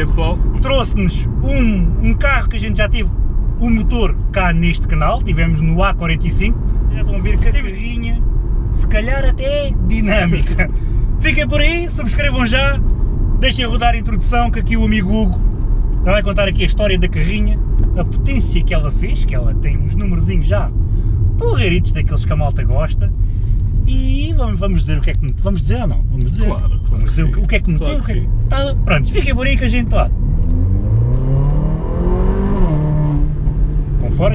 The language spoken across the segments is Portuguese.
é pessoal? trouxe-nos um, um carro que a gente já teve o motor cá neste canal, tivemos no A45, já estão a ver que a carrinha, se calhar até dinâmica. Fiquem por aí, subscrevam já, deixem rodar a introdução que aqui o amigo Hugo vai contar aqui a história da carrinha, a potência que ela fez, que ela tem uns numerozinhos já porreiritos daqueles que a malta gosta, e vamos, vamos dizer o que é que vamos dizer ou não? Vamos dizer, Claro, claro vamos dizer que o que é que meteu, Claro o que que é tá, pronto, fiquem por aí que a gente lá. Com fora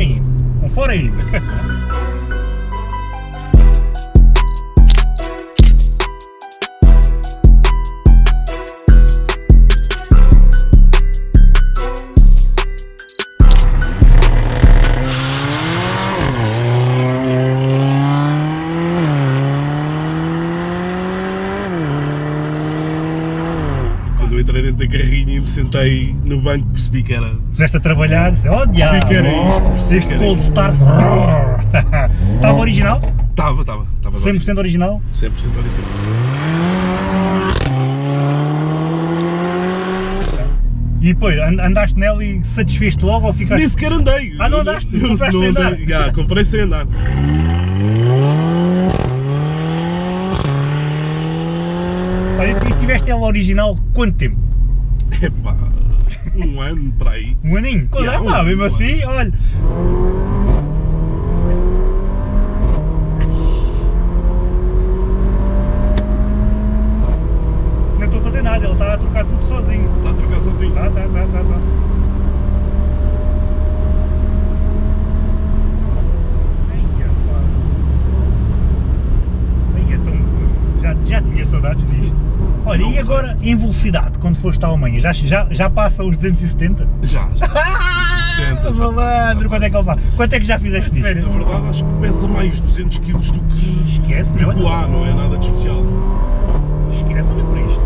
Quando eu entrei dentro da carrinha e me sentei no banco percebi que era... Puseste a trabalhar, disse, oh diabo, que era isto, percebi este cold isto." start, estava original? Estava, estava, estava. 100% original? 100% original. E depois, and- andaste nela e satisfeste logo ou ficaste... Nem sequer andei. Ah, não andaste? Compraste não sem andar? andei. Já, comprei sem andar. Olha, e tiveste ela original quanto tempo? Epá, um ano para aí. Um aninho? Quando Yeah, é pá, um- mesmo um assim, olha... Não estou a fazer nada, ele está a trocar tudo sozinho. Está a trocar sozinho. Tá, tá, tá, tá, tá. Já, já tinha saudades disto. Olha, Não e sei. agora em velocidade, quando foste à Alemanha, já, já, já passa os 270? Já, já. 70, já Malandro, quanto é que ele vai? Quanto é que já fizeste Na nisto? verdade acho que pesa mais 200 kg do que, Esquece, do meu, que lá, não é nada de especial. esquece, olha por isto.